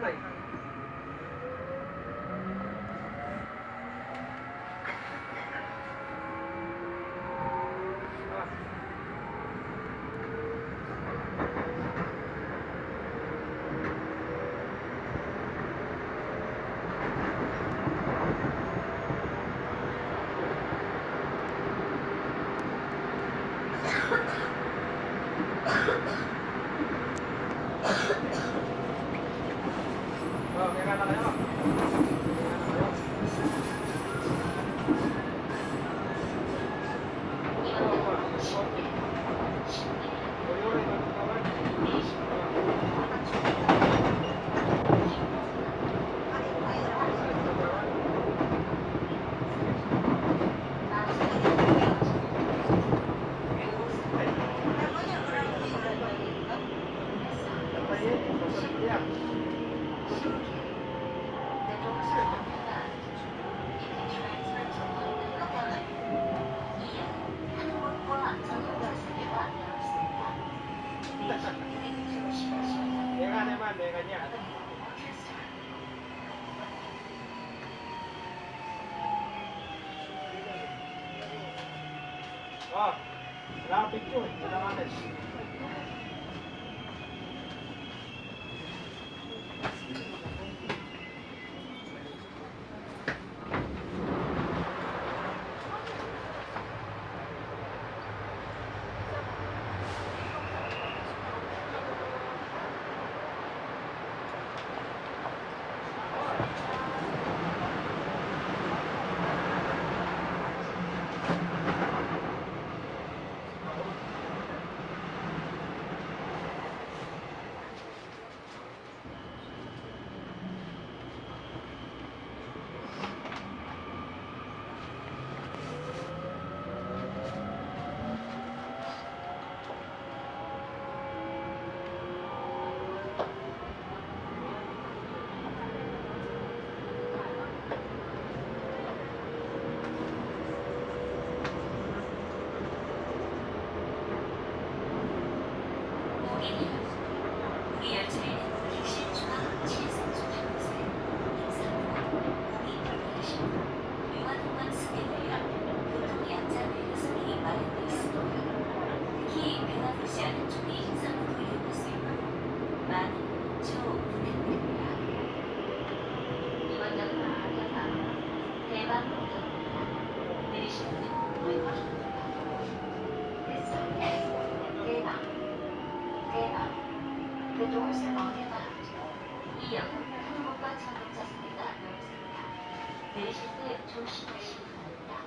ださい。Oh, wala ka picture. Wala ka 노동시 어디 바랍니다. 이 역은 한국과 전동차 상대가 넓습니다. 내리실 때 조심하시기 바랍니다.